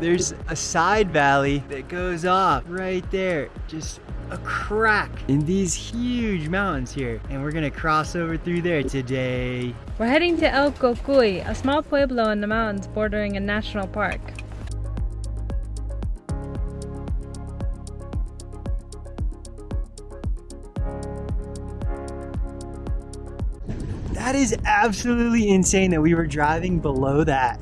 there's a side valley that goes off right there. Just a crack in these huge mountains here. And we're gonna cross over through there today. We're heading to El Cocuy, a small pueblo in the mountains bordering a national park. That is absolutely insane that we were driving below that.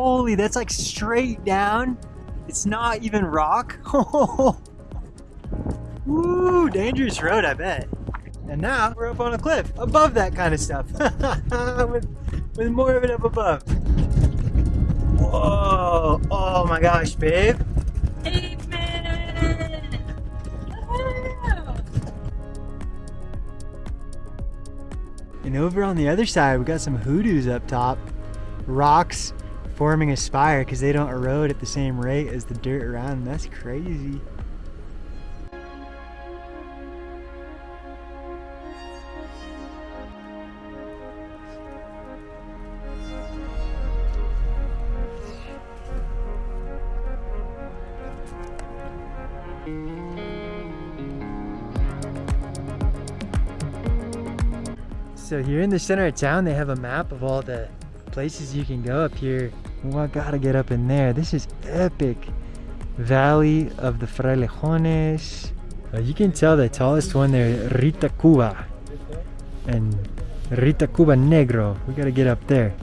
Holy, that's like straight down. It's not even rock. Woo, dangerous road, I bet. And now we're up on a cliff above that kind of stuff. with, with more of it up above. Whoa, oh my gosh, babe. And over on the other side, we got some hoodoos up top. Rocks forming a spire because they don't erode at the same rate as the dirt around them. That's crazy. So here in the center of town, they have a map of all the places you can go up here. Well, I gotta get up in there. This is epic. Valley of the Frailejones. Uh, you can tell the tallest one there, Rita Cuba. And Ritacuba Negro. We gotta get up there.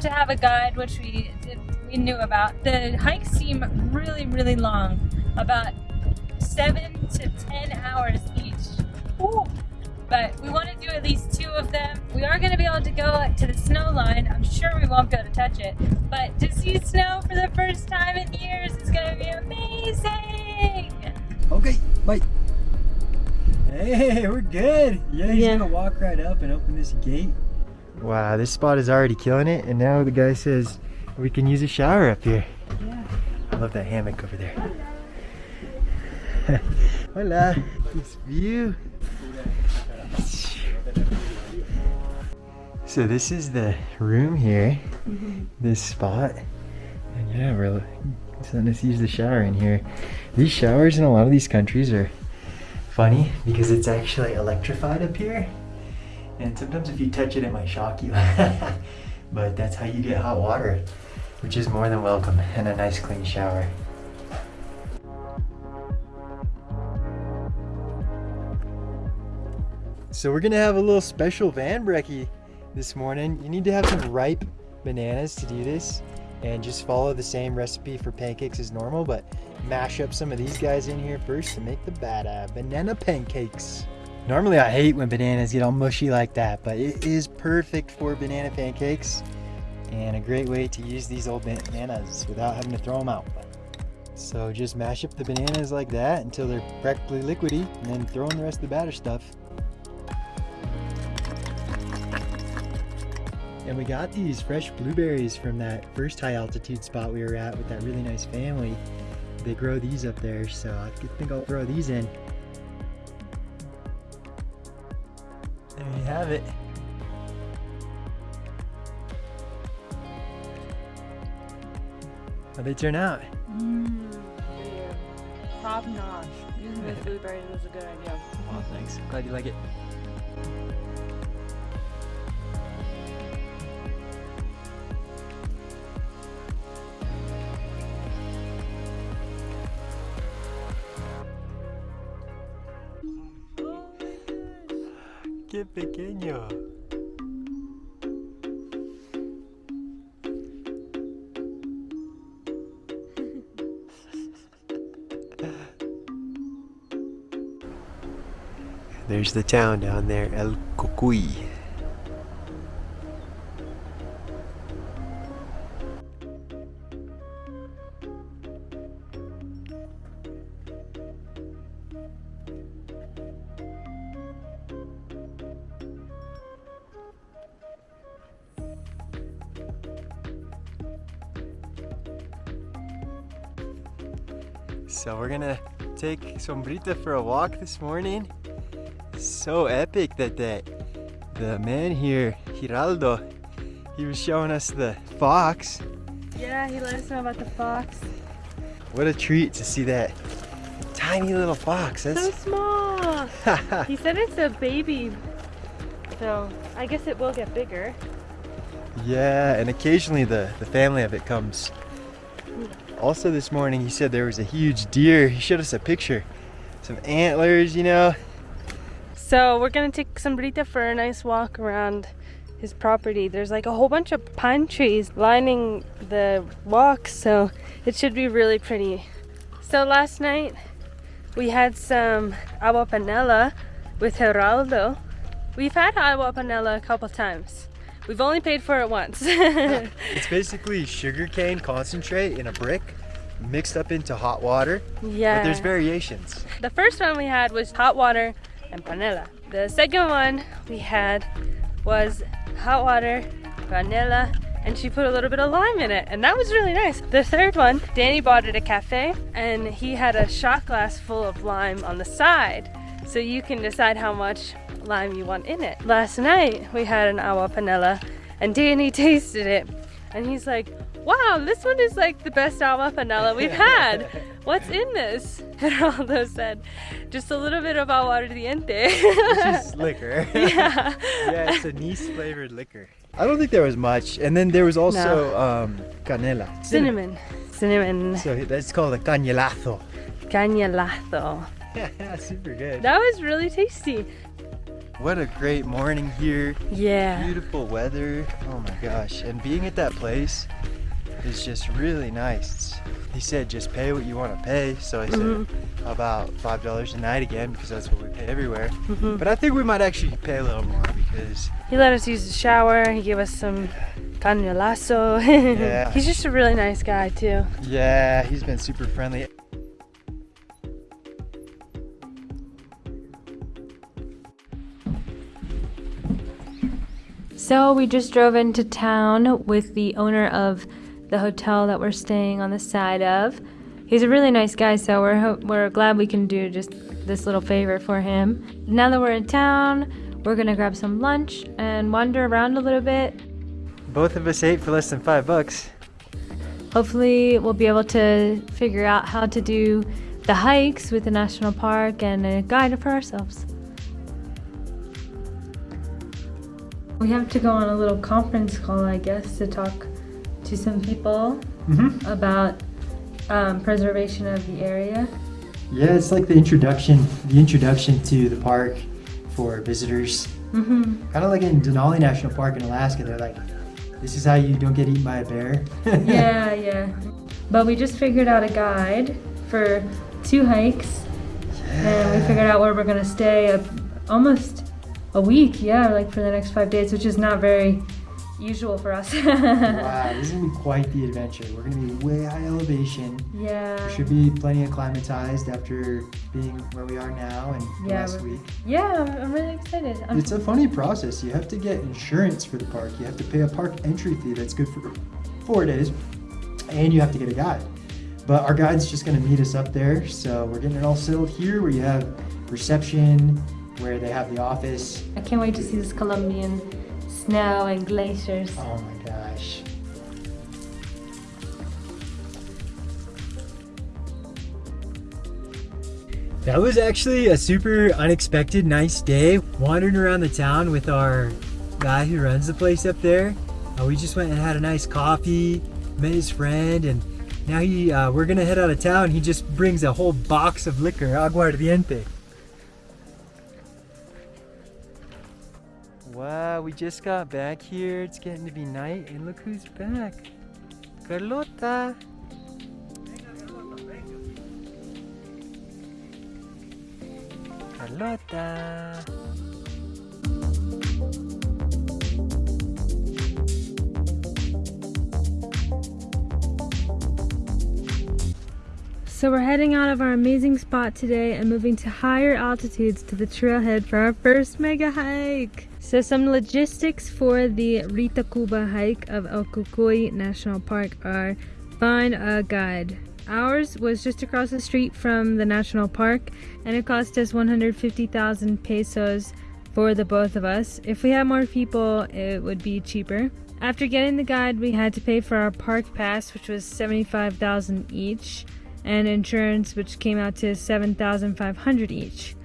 Have to have a guide, which we we knew about. The hikes seem really, really long, about seven to ten hours each. Ooh. But we want to do at least two of them. We are going to be able to go to the snow line. I'm sure we won't be able to touch it. But to see snow for the first time in years is going to be amazing. Okay, bye. Hey, we're good. Yeah, he's Yeah. gonna walk right up and open this gate. Wow, this spot is already killing it, and now the guy says we can use a shower up here. Yeah. I love that hammock over there. Hola, this view. So this is the room here, mm-hmm. this spot. And yeah, we're letting us use the shower in here. These showers in a lot of these countries are funny because it's actually electrified up here. And sometimes if you touch it, it might shock you. but that's how you get hot water, which is more than welcome, and a nice clean shower. So we're gonna have a little special van brekkie this morning. You need to have some ripe bananas to do this and just follow the same recipe for pancakes as normal, but mash up some of these guys in here first to make the bada uh, banana pancakes. Normally I hate when bananas get all mushy like that, but it is perfect for banana pancakes and a great way to use these old bananas without having to throw them out. So just mash up the bananas like that until they're practically liquidy and then throw in the rest of the batter stuff. And we got these fresh blueberries from that first high altitude spot we were at with that really nice family. They grow these up there, so I think I'll throw these in. There you have it. How'd they turn out? Mmm, top notch. Using the blueberries was a good idea. Oh, thanks. Glad you like it. There's the town down there, El Cocuy. So we're gonna take Sombrita for a walk this morning so epic that the, the man here, Giraldo, he was showing us the fox. Yeah, he let us know about the fox. What a treat to see that tiny little fox. So small. he said it's a baby. So I guess it will get bigger. Yeah, and occasionally the, the family of it comes. Hmm. Also this morning he said there was a huge deer. He showed us a picture. Some antlers, you know. So we're gonna take Sombrita for a nice walk around his property. There's like a whole bunch of pine trees lining the walk, so it should be really pretty. So last night we had some agua panela with Geraldo. We've had agua panela a couple times. We've only paid for it once. It's basically sugarcane concentrate in a brick mixed up into hot water. yeah. But there's variations. The first one we had was hot water panela. The second one we had was hot water, vanilla, and she put a little bit of lime in it, and that was really nice. The third one, Danny bought at a cafe, and he had a shot glass full of lime on the side, so you can decide how much lime you want in it. Last night we had an agua panela, and Danny tasted it, and he's like, "Wow, this one is like the best agua panela we've had." What's in this? Geraldo said, just a little bit of aguardiente. It's just liquor. yeah. yeah, it's anise flavored liquor. I don't think there was much. And then there was also um, canela. Cinnamon. Cinnamon. So that's called a cañelazo. Cañalazo. Yeah, super good. That was really tasty. What a great morning here. Yeah. Beautiful weather. Oh my gosh. And being at that place is just really nice. He said just pay what you want to pay. So I said Mhm. about five dollars a night again because that's what we pay everywhere. Mhm. But I think we might actually pay a little more because He let us use the shower. He gave us some cañalazo. Yeah. He's just a really nice guy too. yeah, he's been super friendly. So we just drove into town with the owner of the hotel that we're staying on the side of. He's a really nice guy, so we're we're glad we can do just this little favor for him. Now that we're in town, we're gonna grab some lunch and wander around a little bit. Both of us ate for less than five bucks. Hopefully, we'll be able to figure out how to do the hikes with the national park and a guide for ourselves. We have to go on a little conference call, I guess, to talk to some people Mm-hmm. about um, preservation of the area. Yeah, it's like the introduction, the introduction to the park for visitors. Mm-hmm. Kind of like in Denali National Park in Alaska. They're like, this is how you don't get eaten by a bear. Yeah, yeah. But we just figured out a guide for two hikes, and we figured out where we're gonna stay a, almost a week. Yeah, like for the next five days, which is not very usual for us. wow, this is gonna be quite the adventure. We're gonna be way high elevation. Yeah. We should be plenty acclimatized after being where we are now and Yeah, last week. Yeah, I'm, I'm really excited. I'm, It's a funny process. You have to get insurance for the park. You have to pay a park entry fee that's good for four days, and you have to get a guide. But our guide's just gonna meet us up there, so we're getting it all settled here, where you have reception, where they have the office. I can't wait to see this Colombian snow and glaciers. Oh my gosh. That was actually a super unexpected nice day. Wandering around the town with our guy who runs the place up there. Uh, we just went and had a nice coffee, met his friend, and now he uh, we're gonna head out of town. He just brings a whole box of liquor, aguardiente. We just got back here. It's getting to be night, and look who's back. Carlota. Carlota. So we're heading out of our amazing spot today and moving to higher altitudes to the trailhead for our first mega hike. So some logistics for the Ritacuba hike of El Cocuy National Park are find a uh, guide. Ours was just across the street from the national park and it cost us 150,000 pesos for the both of us. If we had more people, it would be cheaper. After getting the guide, we had to pay for our park pass, which was 75,000 each, and insurance, which came out to 7,500 each.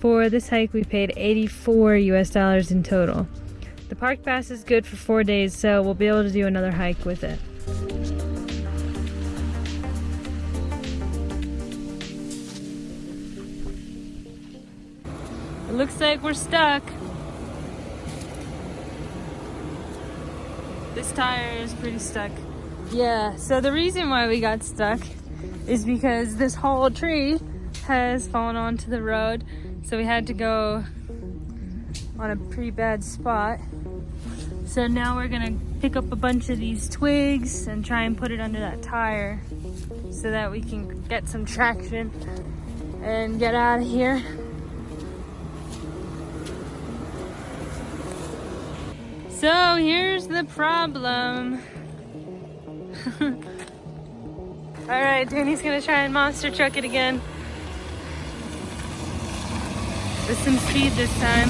For this hike, we paid 84 US dollars in total. The park pass is good for four days, so we'll be able to do another hike with it. It looks like we're stuck. This tire is pretty stuck. Yeah, so the reason why we got stuck is because this whole tree has fallen onto the road. So we had to go on a pretty bad spot. So now we're gonna pick up a bunch of these twigs and try and put it under that tire so that we can get some traction and get out of here. So here's the problem. All right, Danny's gonna try and monster truck it again. With some speed this time.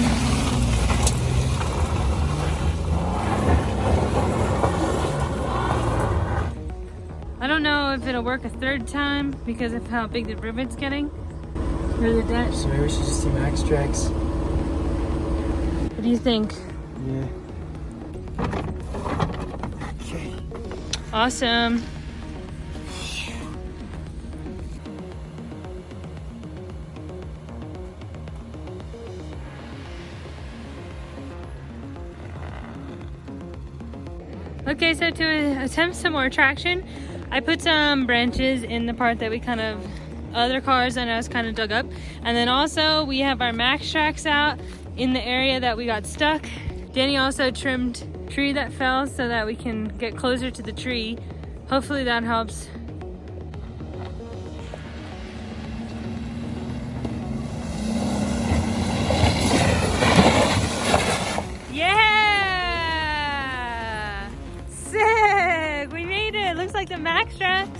I don't know if it'll work a third time because of how big the rivet's getting. The dent. So maybe we should just do Maxtrax. What do you think? Yeah. Okay. Awesome. Okay, so to attempt some more traction, I put some branches in the part that we kind of, other cars and us kind of dug up. And then also we have our Maxtrax out in the area that we got stuck. Danny also trimmed tree that fell so that we can get closer to the tree. Hopefully that helps. Yeah! Like the Maxtrax.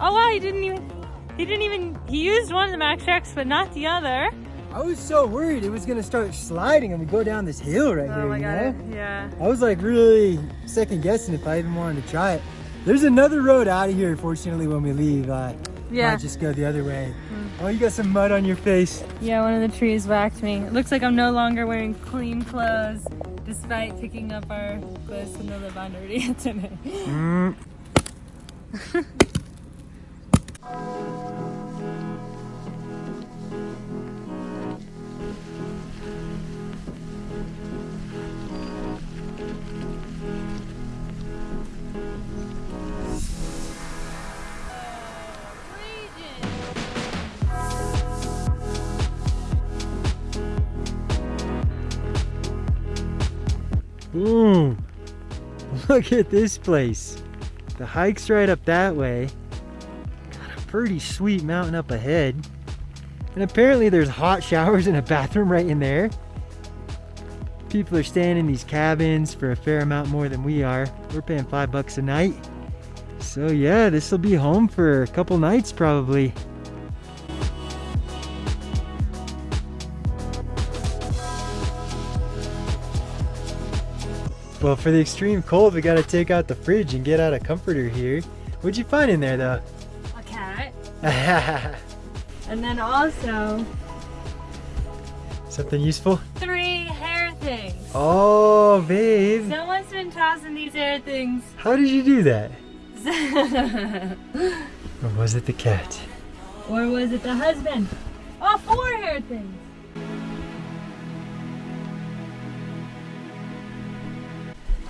Oh wow, he didn't even, he didn't even, he used one of the Maxtrax but not the other. I was so worried it was gonna start sliding and we go down this hill right Oh here, my god, know? yeah. I was like really second guessing if I even wanted to try it. There's another road out of here, fortunately, when we leave. Uh, Yeah. Might just go the other way. Oh, you got some mud on your face. Yeah, one of the trees whacked me. It looks like I'm no longer wearing clean clothes despite picking up our clothes from the lavanderia today. Mm. Boom. Look at this place. The hike's right up that way. Got a pretty sweet mountain up ahead. And apparently there's hot showers and a bathroom right in there. People are staying in these cabins for a fair amount more than we are. We're paying five bucks a night. So yeah, this will be home for a couple nights probably. Well, for the extreme cold, we gotta take out the fridge and get out a comforter here. What'd you find in there though? A cat. And then also Something useful? three hair things. Oh, babe. Someone's been tossing these hair things. How did you do that? Or was it the cat? or was it the husband? Oh, four hair things.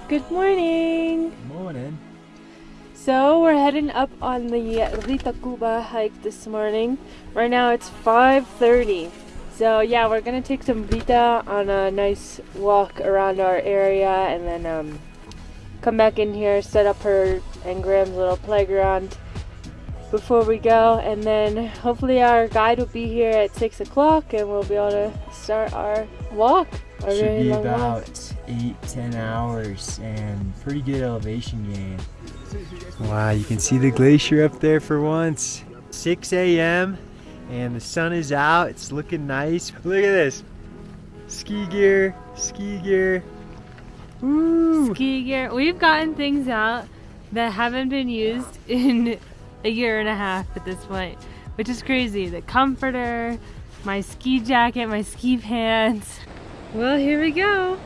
Good morning. Good morning. So we're heading up on the Rita Cuba hike this morning. Right now it's 5:30. So yeah, we're gonna take Sombrita on a nice walk around our area, and then um, come back in here, set up her and Graham's little playground before we go, and then hopefully our guide will be here at six o'clock, and we'll be able to start our walk. A Should be long walk. about eight, ten hours and pretty good elevation gain. Wow, you can see the glacier up there for once. 6 a.m. and the sun is out. It's looking nice. Look at this. Ski gear, ski gear. Woo! ski gear. We've gotten things out that haven't been used in a year and a half at this point, which is crazy. The comforter, my ski jacket, my ski pants. Well, here we go.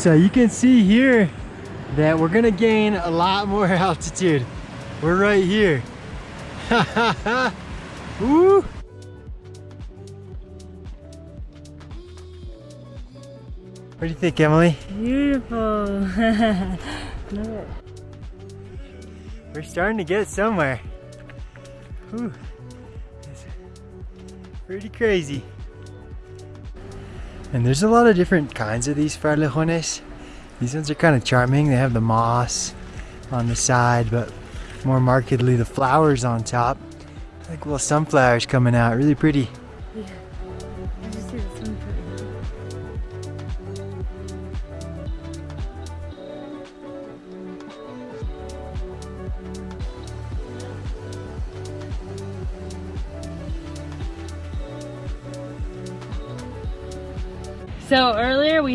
So you can see here that we're gonna gain a lot more altitude. We're right here. Woo! What do you think, Emily? Beautiful. Love it. We're starting to get somewhere. Whew. It's pretty crazy. And there's a lot of different kinds of these frailejones. These ones are kind of charming. They have the moss on the side, but more markedly the flowers on top. Like little sunflowers coming out, really pretty. I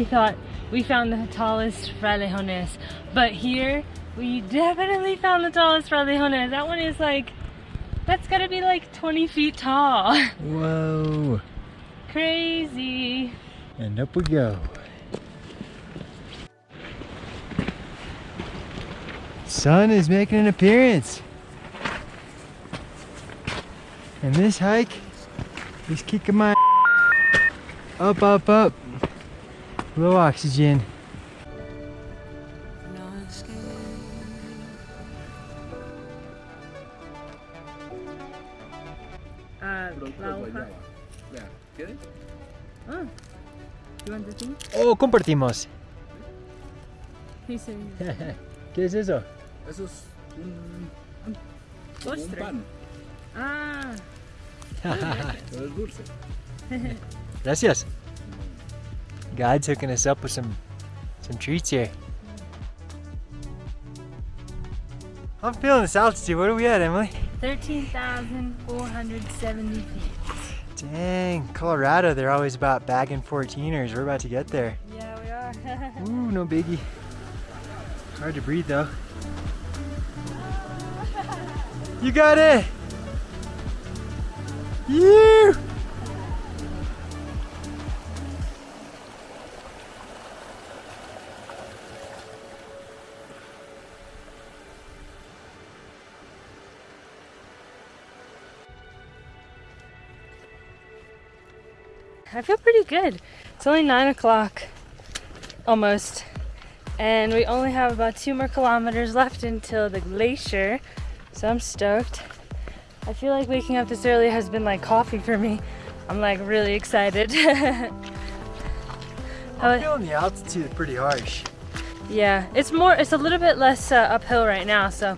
we thought we found the tallest frailejones, but here we definitely found the tallest frailejones. That one is like, that's gotta be like 20 feet tall. Whoa. Crazy. And up we go. Sun is making an appearance. And this hike is kicking my up, up, up. low oxygen. Ah. Oh, compartimos. ¿Qué es eso? Eso es un, postre. Un pan. Ah. Pero es dulce. Gracias. Guide's hooking us up with some some treats here. I'm feeling this altitude. What are we at, Emily? 13,470 feet. Dang, Colorado, they're always about bagging 14ers. We're about to get there. Yeah, we are. Ooh, no biggie. Hard to breathe though. You got it! You! Pretty good. It's only nine o'clock, almost, and we only have about two more kilometers left until the glacier. So I'm stoked. I feel like waking up this early has been like coffee for me. I'm like really excited. I'm feeling the altitude pretty harsh. yeah, it's more. It's a little bit less uh, uphill right now, so.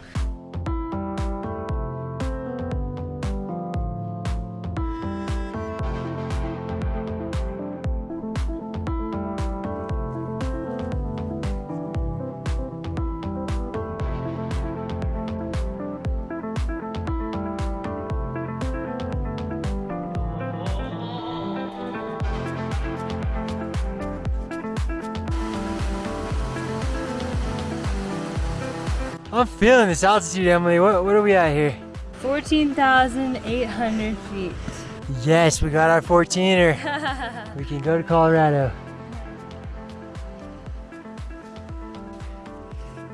I'm feeling this altitude, Emily. What, what are we at here? 14,800 feet. Yes, we got our 14er. we can go to Colorado.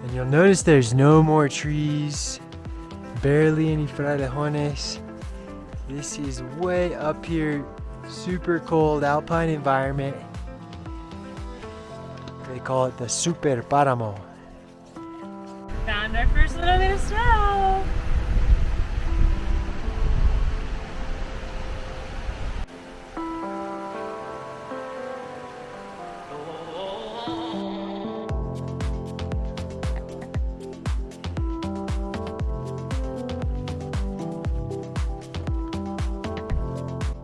And you'll notice there's no more trees, barely any frailejones. This is way up here, super cold alpine environment. They call it the Super Paramo. Found our first little bit of snow.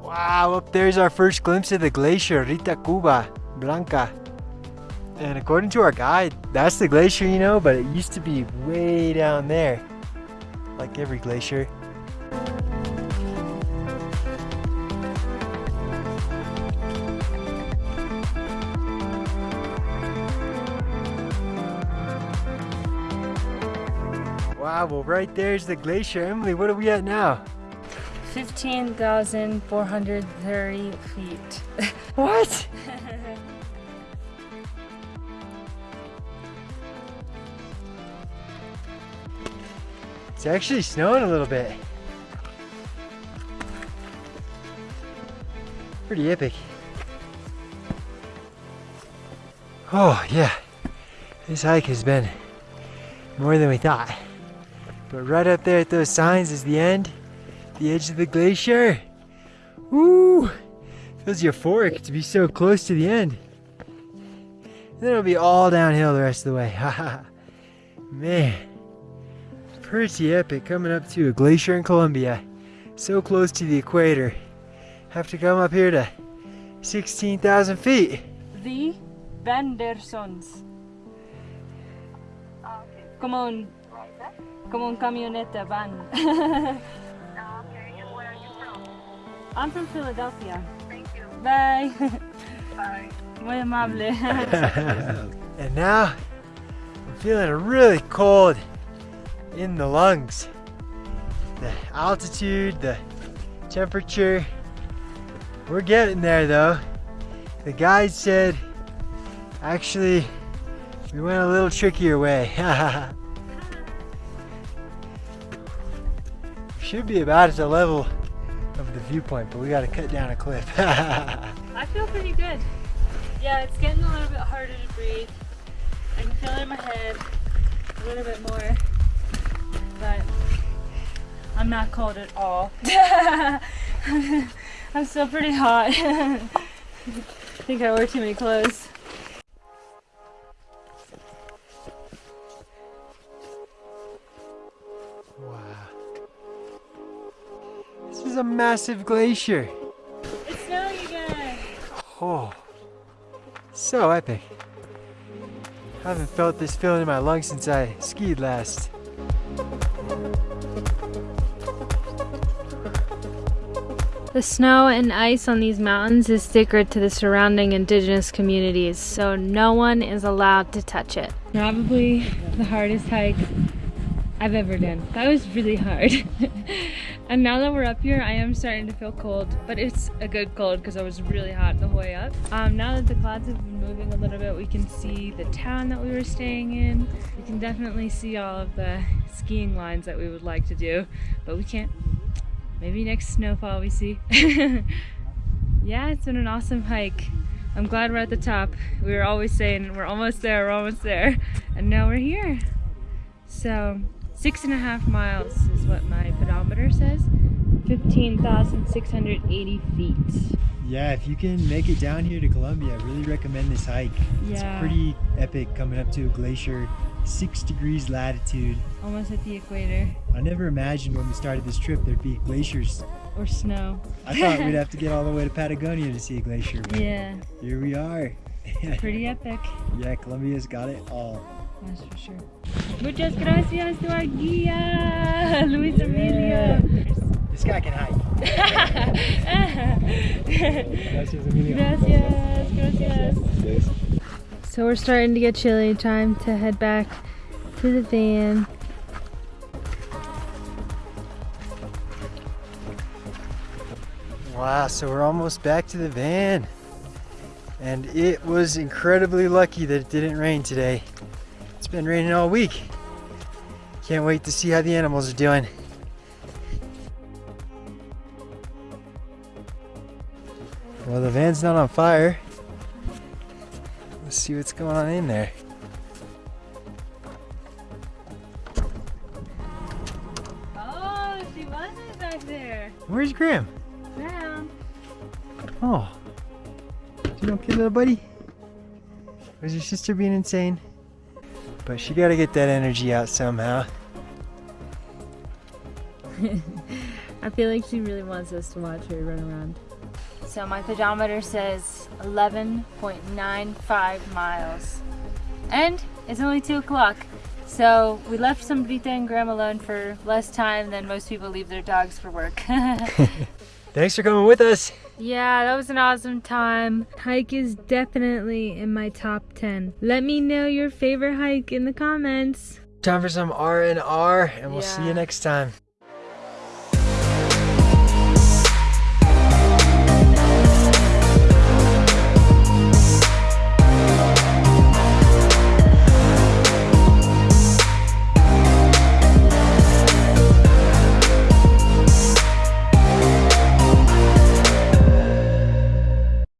Wow, up there's our first glimpse of the glacier, Ritacuba Blanca. And according to our guide, that's the glacier, you know, but it used to be way down there, like every glacier. Wow, well right there's the glacier. Emily, what are we at now? 15,430 feet. What? It's actually snowing a little bit. Pretty epic. Oh, yeah. This hike has been more than we thought. But right up there at those signs is the end, the edge of the glacier. Woo! Feels euphoric to be so close to the end. Then it'll be all downhill the rest of the way. Haha. Man. Pretty epic coming up to a glacier in Colombia. So close to the equator. Have to come up here to 16,000 feet. The Vandersons. Ah, como un, como un camioneta van. I'm from Philadelphia. Thank you. Bye. Bye. Muy amable. and now I'm feeling really cold in the lungs. The altitude, the temperature. We're getting there though. The guide said actually we went a little trickier way. Should be about at the level of the viewpoint, but we gotta cut down a cliff. I feel pretty good. Yeah, it's getting a little bit harder to breathe. I can feel it in my head a little bit more, but I'm not cold at all. I'm still pretty hot. I think I wore too many clothes. wow. This is a massive glacier. It's snowing again. Oh, so epic. I haven't felt this feeling in my lungs since I skied last. The snow and ice on these mountains is sacred to the surrounding indigenous communities, so no one is allowed to touch it. Probably the hardest hike I've ever done. That was really hard. and now that we're up here, I am starting to feel cold, but it's a good cold because I was really hot the whole way up. Um, now that the clouds have been moving a little bit, we can see the town that we were staying in. We can definitely see all of the skiing lines that we would like to do, but we can't. Maybe next snowfall we see. yeah, it's been an awesome hike. I'm glad we're at the top. We were always saying we're almost there, we're almost there, and now we're here. So six and a half miles is what my pedometer says. 15,680 feet. Yeah, if you can make it down here to Colombia, I really recommend this hike. Yeah. It's pretty epic coming up to a glacier, six degrees latitude. Almost at the equator. I never imagined when we started this trip there'd be glaciers. Or snow. I thought we'd have to get all the way to Patagonia to see a glacier, Yeah, here we are. pretty epic. yeah, Colombia's got it all. That's for sure. Muchas gracias to our guía, Luis Emilio. This guy can hike. Gracias, Emilio. Gracias, gracias. So we're starting to get chilly. Time to head back to the van. Wow, so we're almost back to the van. And it was incredibly lucky that it didn't rain today. It's been raining all week. Can't wait to see how the animals are doing. Well, the van's not on fire. See what's going on in there. Oh, she was back there. Where's Graham? Down. Oh. You okay, little buddy? Was your sister being insane? But she gotta get that energy out somehow. I feel like she really wants us to watch her run around. So my pedometer says 11.95 miles. And it's only 2 o'clock. So we left Sombrita and Graham alone for less time than most people leave their dogs for work. Thanks for coming with us. yeah, that was an awesome time. Hike is definitely in my top 10. Let me know your favorite hike in the comments. Time for some R and R, and we'll see you next time.